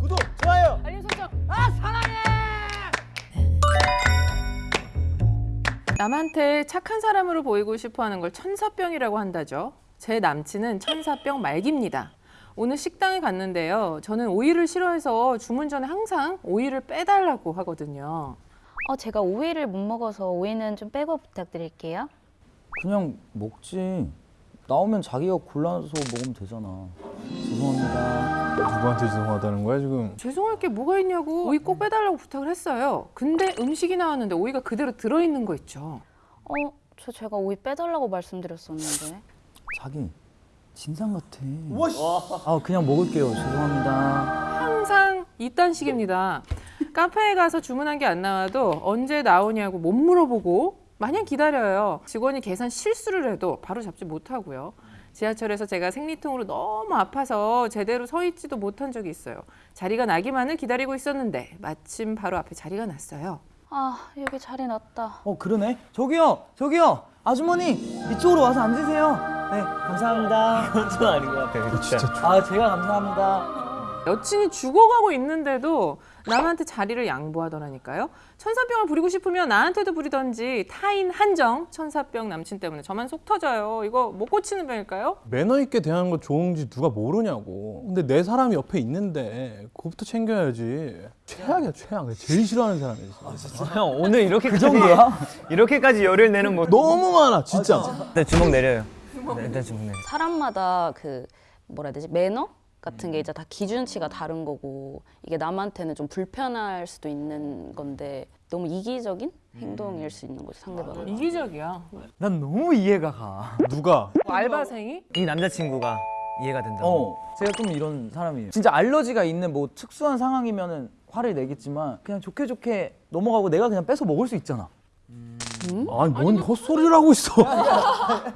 구독, 좋아요. 알림 설정. 아 사랑해. 남한테 착한 사람으로 보이고 싶어하는 걸 천사병이라고 한다죠. 제 남친은 천사병 말기입니다. 오늘 식당에 갔는데요. 저는 오이를 싫어해서 주문 전에 항상 오이를 빼달라고 하거든요. 어, 제가 오이를 못 먹어서 오이는 좀 빼고 부탁드릴게요. 그냥 먹지. 나오면 자기가 골라서 먹으면 되잖아. 죄송합니다. 누구한테 죄송하다는 거야 지금? 죄송할 게 뭐가 있냐고 오이 꼭 빼달라고 부탁을 했어요. 근데 음식이 나왔는데 오이가 그대로 들어있는 거 있죠. 어, 저 제가 오이 빼달라고 말씀드렸었는데. 자기 진상 같아. 아 그냥 먹을게요. 죄송합니다. 항상 이딴 식입니다. 카페에 가서 주문한 게 안 나와도 언제 나오냐고 못 물어보고 마냥 기다려요. 직원이 계산 실수를 해도 바로 잡지 못하고요. 지하철에서 제가 생리통으로 너무 아파서 제대로 서 있지도 못한 적이 있어요. 자리가 나기만을 기다리고 있었는데 마침 바로 앞에 자리가 났어요. 아, 여기 자리 났다. 어 그러네. 저기요, 저기요, 아주머니 이쪽으로 와서 앉으세요. 네, 감사합니다. 이건 좀 아닌 것 같아요. 진짜. 아 제가 감사합니다. 여친이 죽어가고 있는데도 남한테 자리를 양보하더라니까요. 천사병을 부리고 싶으면 나한테도 부리던지 타인 한정 천사병 남친 때문에 저만 속 터져요. 이거 못 고치는 병일까요? 매너 있게 대하는 거 좋은지 누가 모르냐고. 근데 내 사람이 옆에 있는데 그거부터 챙겨야지. 최악이야 최악. 내가 제일 싫어하는 사람이지. 형 오늘 이렇게까지 정도야? 이렇게까지 열을 내는 뭐 너무 많아 진짜. 일단 주먹 내려요. 네, 일단 주먹 내려. 사람마다 그 뭐라 해야 되지? 매너 같은 게 이제 다 기준치가 다른 거고 이게 남한테는 좀 불편할 수도 있는 건데 너무 이기적인 행동일 수 있는 거죠 상대방은. 이기적이야. 난 너무 이해가 가. 누가? 뭐 알바생이? 이 남자친구가 이해가 된다. 어, 제가 좀 이런 사람이에요. 진짜 알러지가 있는 뭐 특수한 상황이면 은 화를 내겠지만 그냥 좋게 좋게 넘어가고 내가 그냥 뺏어 먹을 수 있잖아. 아니 뭔 헛소리를 하고 있어.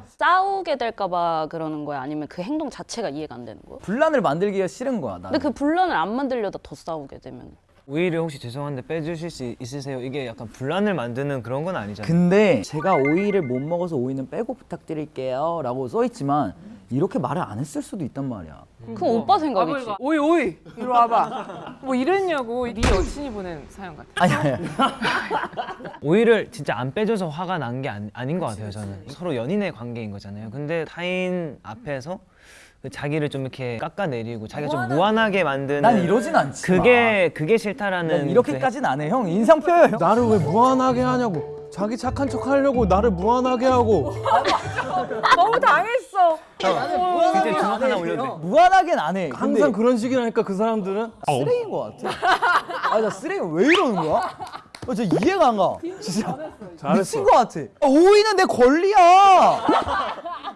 싸우게 될까봐 그러는 거야? 아니면 그 행동 자체가 이해가 안 되는 거야? 분란을 만들기가 싫은 거야. 나. 근데 그 분란을 안 만들려다 더 싸우게 되면 오이를 혹시 죄송한데 빼주실 수 있으세요? 이게 약간 분란을 만드는 그런 건 아니잖아요. 근데 제가 오이를 못 먹어서 오이는 빼고 부탁드릴게요 라고 써 있지만 이렇게 말을 안 했을 수도 있단 말이야. 그건 오빠 생각이지. 오이 오이 이리 와봐. 뭐 이랬냐고 네 여친이 보낸 사연 같아. 아니 아니. 오이를 진짜 안 빼줘서 화가 난 게 아닌 것 같아요. 저는 서로 연인의 관계인 거잖아요. 근데 타인 앞에서 그 자기를 좀 이렇게 깎아내리고 자기가 좀 무한하게 만드는 난 이러진 않지. 그게 그게 싫다라는 난 이렇게까지는 안 해. 형 인상 펴요. 형. 나를 왜 무한하게 하냐고. 자기 착한 척 하려고 나를 무한하게 하고. 너무 당했어. 그 진짜 주먹 하나 올려도 돼. 무한하게는 안 해. 근데 항상 그런 식이라니까 그 사람들은. 쓰레기인 것 같아. 아나 쓰레기 왜 이러는 거야? 어, 저 이해가 안 가. 진짜 잘했어. 미친 것 같아. 아, 오이는 내 권리야.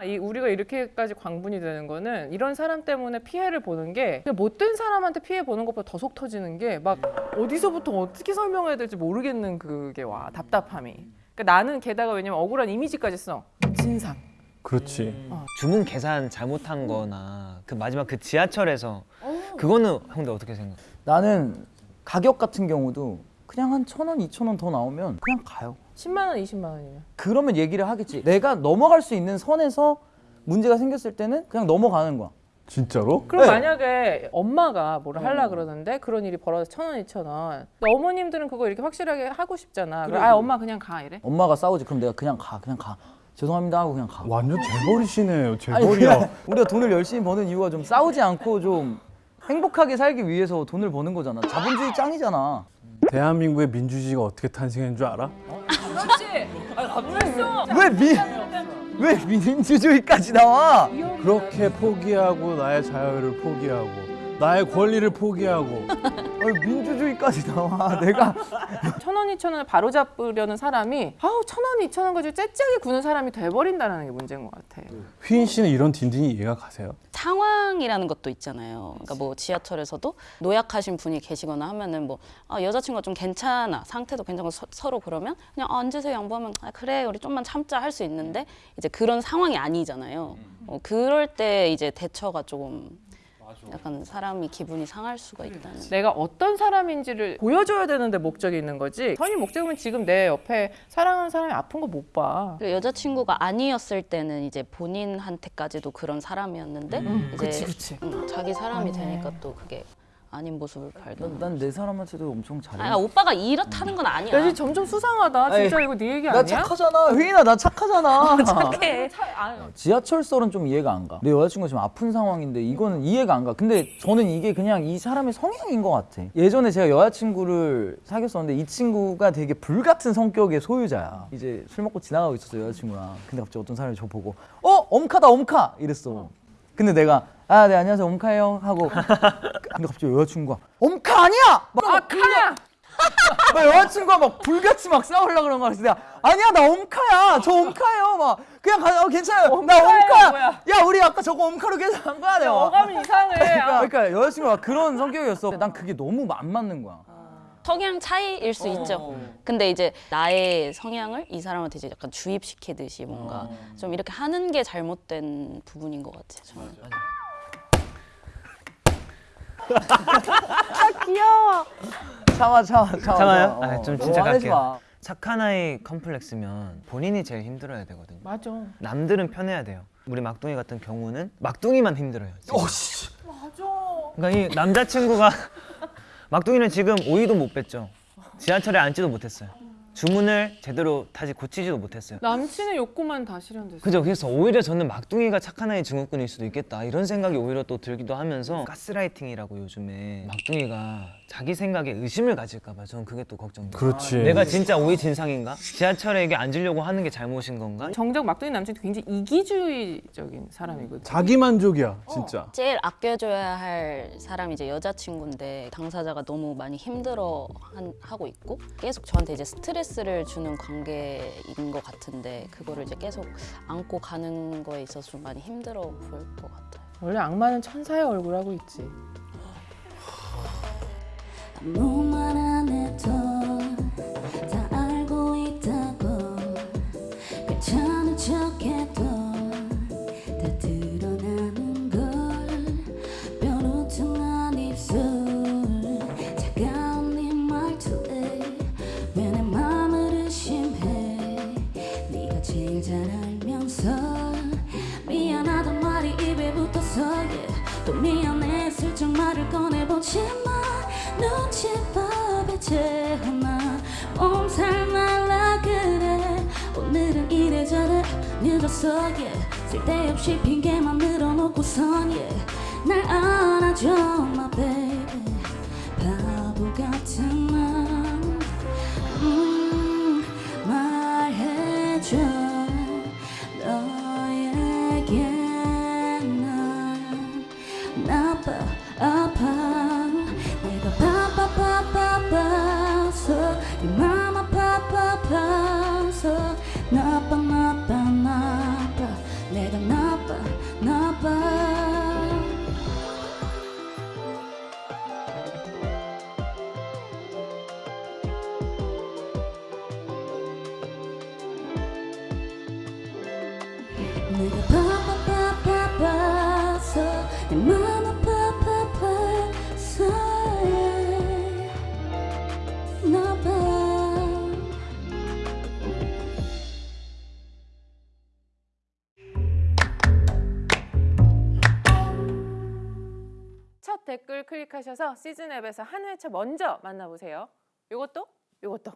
아, 이 우리가 이렇게까지 광분이 되는 거는 이런 사람 때문에 피해를 보는 게 못된 사람한테 피해 보는 것보다 더 속 터지는 게 막 어디서부터 어떻게 설명해야 될지 모르겠는 그게 와 답답함이. 그러니까 나는 게다가 왜냐면 억울한 이미지까지 써 진상. 그렇지. 주문 계산 잘못한 거나 그 마지막 그 지하철에서 그거는 형들 어떻게 생각? 나는 가격 같은 경우도 그냥 한 천 원, 이천 원 더 나오면 그냥 가요. 10만 원, 20만 원이면. 그러면 얘기를 하겠지. 내가 넘어갈 수 있는 선에서 문제가 생겼을 때는 그냥 넘어가는 거야. 진짜로? 그럼 네. 만약에 엄마가 뭐를 하려 그러는데 그런 일이 벌어져 천 원, 이천 원. 어머님들은 그거 이렇게 확실하게 하고 싶잖아. 그래, 아 엄마 그냥 가 이래. 엄마가 싸우지. 그럼 내가 그냥 가, 그냥 가. 죄송합니다 하고 그냥 가. 완전 재벌이시네요. 재벌이야. 우리가 돈을 열심히 버는 이유가 좀 싸우지 않고 좀 행복하게 살기 위해서 돈을 버는 거잖아. 자본주의 짱이잖아. 대한민국의 민주주의가 어떻게 탄생한 줄 알아? 왜 미, 왜 민주주의까지 나와? 그렇게 포기하고 나의 자유를 포기하고 나의 권리를 포기하고 아니, 민주주의까지 나와. 내가 천 원, 이천 원을 바로 잡으려는 사람이 아우 천 원, 이천 원 가지고 째째하게 구는 사람이 돼버린다는 게 문제인 것 같아. 휘인 씨는 이런 딘딘이 이해가 가세요? 상황 이라는 것도 있잖아요. 그러니까 뭐 지하철에서도 노약하신 분이 계시거나 하면은 뭐 아, 여자친구가 좀 괜찮아 상태도 괜찮고 서, 서로 그러면 그냥 아, 앉으세요 양보하면 아, 그래 우리 좀만 참자 할 수 있는데 이제 그런 상황이 아니잖아요. 어, 그럴 때 이제 대처가 조금 약간 사람이 기분이 상할 수가 있다는. 내가 어떤 사람인지를 보여줘야 되는데 목적이 있는 거지. 선이 목적이면 지금 내 옆에 사랑하는 사람이 아픈 거 못 봐. 그리고 여자친구가 아니었을 때는 이제 본인한테까지도 그런 사람이었는데 이제 그치, 그치. 음, 자기 사람이 되니까 또 그게 아닌 모습을 발견. 난내 사람한테도 엄청 잘해. 아 오빠가 이렇다는 건 아니야. 야, 점점 수상하다. 진짜 아이, 이거 네 얘기 나 아니야? 착하잖아. 휘인아 나 착하잖아. 착해. 지하철설은 좀 이해가 안 가. 내 여자친구가 지금 아픈 상황인데 이거는 이해가 안 가. 근데 저는 이게 그냥 이 사람의 성향인 것 같아. 예전에 제가 여자친구를 사귀었었는데 이 친구가 되게 불같은 성격의 소유자야. 이제 술 먹고 지나가고 있었어 여자친구랑. 근데 갑자기 어떤 사람이 저 보고 어 엄카다 엄카 이랬어. 근데 내가 아 네 안녕하세요 엄카예요 하고 근데 갑자기 여자친구가 엄카 아니야! 막 아, 카야! 막 여자친구가 막 불같이 막 싸우려고 그런 거야. 그래서 내가 아니야 나 엄카야. 저 엄카예요. 막 그냥 가 어, 괜찮아요. 나 엄카야, 엄카. 뭐야? 야 우리 아까 저거 엄카로 계산한 거야 내가. 어감이 이상해. 그러니까, 아. 그러니까 여자친구가 그런 성격이었어. 난 그게 너무 안 맞는 거야. 성향 차이일 수 있죠. 근데 이제 나의 성향을 이 사람한테 이제 약간 주입시키듯이 뭔가 좀 이렇게 하는 게 잘못된 부분인 것 같아요. 저는. 귀여워. 참아 참아 참아. 참아요? 어, 아, 좀 진짜 갈게요. 마. 착한 아이 컴플렉스면 본인이 제일 힘들어야 되거든요. 맞아. 남들은 편해야 돼요. 우리 막둥이 같은 경우는 막둥이만 힘들어요. 지금. 맞아. 그러니까 이 남자친구가 막둥이는 지금 오이도 못 뺐죠. 지하철에 앉지도 못했어요. 주문을 제대로 다시 고치지도 못했어요. 남친의 욕구만 다 실현됐어. 그죠. 그래서 오히려 저는 막둥이가 착한 아이 증후군일 수도 있겠다 이런 생각이 오히려 또 들기도 하면서 가스라이팅이라고 요즘에 막둥이가 자기 생각에 의심을 가질까봐 저는 그게 또 걱정돼요. 그렇지. 내가 진짜 오이 진상인가? 지하철에 이게 앉으려고 하는 게 잘못인 건가? 정작 막둥이 남친이 굉장히 이기주의적인 사람이거든. 자기 만족이야 진짜. 제일 아껴줘야 할 사람이 이제 여자친구인데 당사자가 너무 많이 힘들어 한- 하고 있고 계속 저한테 이제 스트레스를 주는 관계인 것 같은데 그거를 이제 계속 안고 가는 거에 있어서 좀 많이 힘들어 보일 것 같아요. 원래 악마는 천사의 얼굴하고 있지. 아무 말 안 해도 다 알고 있다고. 괜찮은 척해도 다 드러나는 걸. 뾰루퉁한 입술. 차가운 네 말투에 왜 내 맘을 의심해. 네가 제일 잘 알면서 미안하단 말이 입에 붙어서. yeah. 또 미안해. 슬쩍 말을 꺼내보지만 눈치밥에 채하나 몸살 날라 그래 오늘은 이래저래 늦었어 yeah. 쓸데없이 핑계만 늘어놓고선 yeah. 날 안아줘 my baby 내가 바빠바빠바서 내맘 아파바빠서 나봐. 첫 댓글 클릭하셔서 시즌 앱에서 한 회차 먼저 만나보세요. 요것도? 요것도